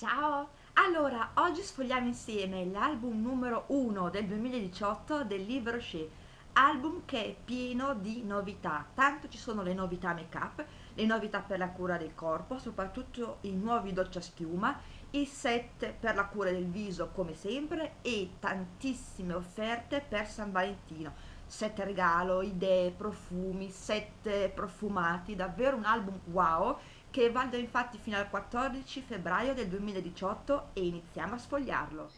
Ciao! Allora, oggi sfogliamo insieme l'album numero 1 del 2018 del Livre Rocher, album che è pieno di novità, tanto ci sono le novità make up, le novità per la cura del corpo, soprattutto i nuovi doccia schiuma, i set per la cura del viso come sempre e tantissime offerte per San Valentino, set regalo, idee, profumi, set profumati, davvero un album wow che vale infatti fino al 14 febbraio del 2018 e iniziamo a sfogliarlo.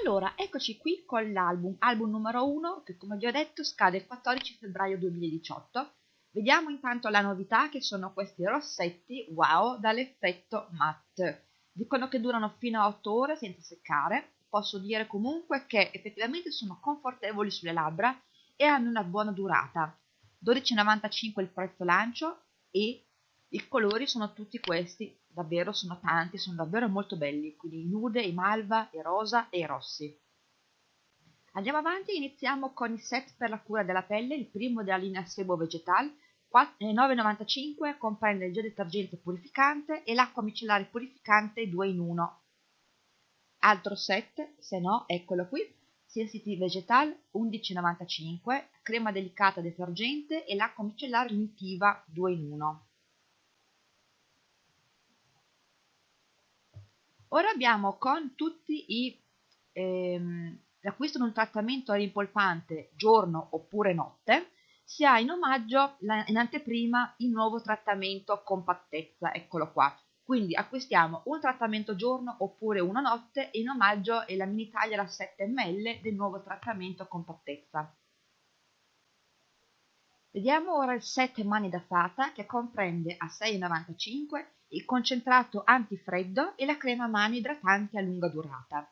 Allora, eccoci qui con l'album, album numero 1 che come vi ho detto scade il 14 febbraio 2018. Vediamo intanto la novità che sono questi rossetti wow dall'effetto matte. Dicono che durano fino a 8 ore senza seccare. Posso dire comunque che effettivamente sono confortevoli sulle labbra e hanno una buona durata. 12,95 il prezzo lancio e i colori sono tutti questi, davvero sono tanti, sono davvero molto belli, quindi i nude, i malva, i rosa e i rossi. Andiamo avanti, iniziamo con il set per la cura della pelle, il primo della linea Sebo Vegetal, 9,95 eh, comprende il gel detergente purificante e l'acqua micellare purificante 2 in 1. Altro set, se no, eccolo qui, Sensitive Vegetal 11,95, crema delicata detergente e l'acqua micellare nutritiva 2 in 1. Ora abbiamo con tutti i ehm, l'acquisto di un trattamento rimpolpante giorno oppure notte si ha in omaggio in anteprima il nuovo trattamento compattezza, eccolo qua. Quindi acquistiamo un trattamento giorno oppure una notte e in omaggio è la mini taglia da 7 ml del nuovo trattamento compattezza. Vediamo ora il set mani da fata che comprende a 6,95 il concentrato antifreddo e la crema mani idratante a lunga durata.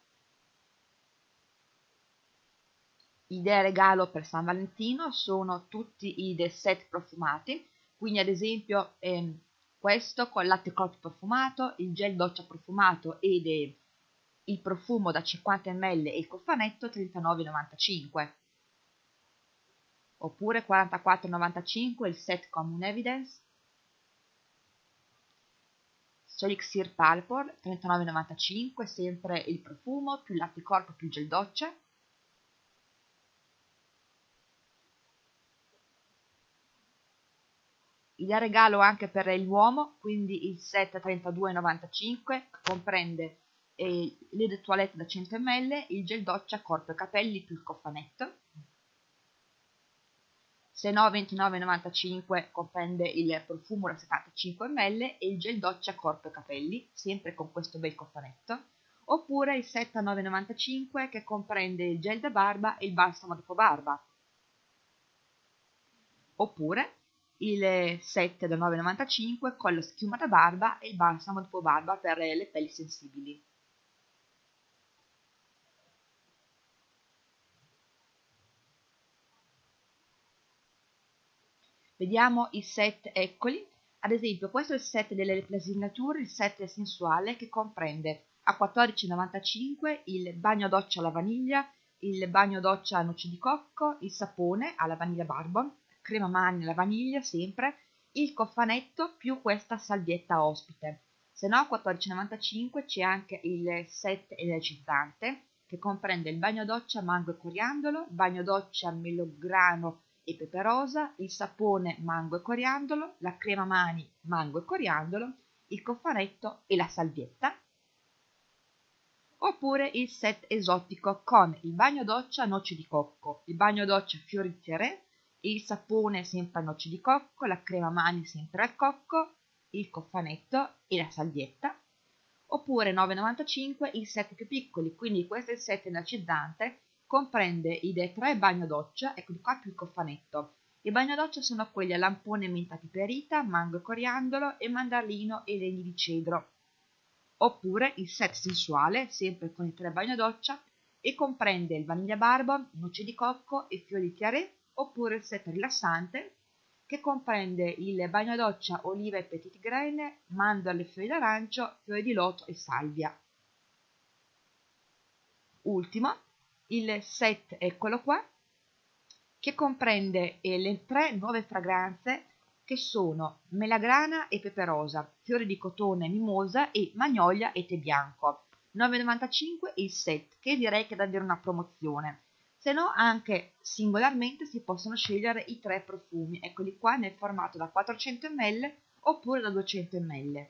Idee regalo per San Valentino sono tutti i set profumati, quindi ad esempio ehm, questo con latte corpo profumato, il gel doccia profumato ed il profumo da 50 ml e il cofanetto 39,95 oppure 44,95 il set Common Evidence Solixir Palpor 39,95 sempre il profumo più latte corpo più gel doccia. Il regalo anche per l'uomo quindi il set 32,95 comprende eh, le toilette da 100 ml il gel doccia corpo e capelli più il cofanetto se no 29,95 comprende il profumo da 75 ml e il gel doccia corpo e capelli, sempre con questo bel cofanetto, oppure il set a 9,95 che comprende il gel da barba e il balsamo dopo barba, oppure il set da 9,95 con la schiuma da barba e il balsamo dopo barba per le pelli sensibili. Vediamo i set eccoli. Ad esempio, questo è il set delle Nature, il set sensuale che comprende a 14,95 il bagno doccia alla vaniglia, il bagno doccia a noci di cocco, il sapone alla vaniglia barbon, crema mani alla vaniglia sempre, il cofanetto più questa salvietta ospite. Se no a 14,95 c'è anche il set energizzante che comprende il bagno doccia mango e coriandolo, bagno doccia melograno e pepe rosa, il sapone mango e coriandolo, la crema mani mango e coriandolo, il cofanetto e la salvietta. Oppure il set esotico con il bagno doccia noci di cocco, il bagno doccia fiori fiore, il sapone sempre a noci di cocco, la crema mani sempre al cocco, il cofanetto e la salvietta. Oppure 9,95 il set più piccoli, quindi questo è il set energizzante comprende i tre bagno doccia, ecco qua più il cofanetto. I bagno doccia sono quelli a lampone menta piperita, mango e coriandolo e mandarino e legni di cedro. Oppure il set sensuale, sempre con i tre bagno doccia, e comprende il vaniglia barbon, noce di cocco e fiori di tiare, oppure il set rilassante, che comprende il bagno doccia oliva e petit grain, mandorle, fiori d'arancio, fiori di loto e salvia. Ultimo, il set, eccolo qua, che comprende eh, le tre nuove fragranze che sono melagrana e peperosa, fiori di cotone e mimosa e magnolia e tè bianco. 9,95 il set, che direi che è davvero una promozione. Se no, anche singolarmente si possono scegliere i tre profumi, eccoli qua nel formato da 400 ml oppure da 200 ml.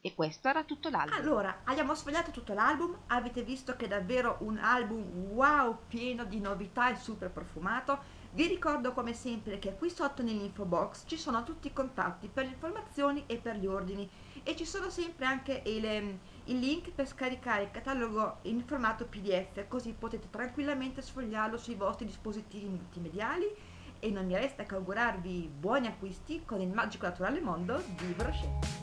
E questo era tutto l'album. Allora, abbiamo sfogliato tutto l'album, avete visto che è davvero un album wow, pieno di novità e super profumato. Vi ricordo come sempre che qui sotto nell'info box ci sono tutti i contatti per le informazioni e per gli ordini e ci sono sempre anche il, ehm, il link per scaricare il catalogo in formato pdf così potete tranquillamente sfogliarlo sui vostri dispositivi multimediali e non mi resta che augurarvi buoni acquisti con il magico naturale mondo di Brochet.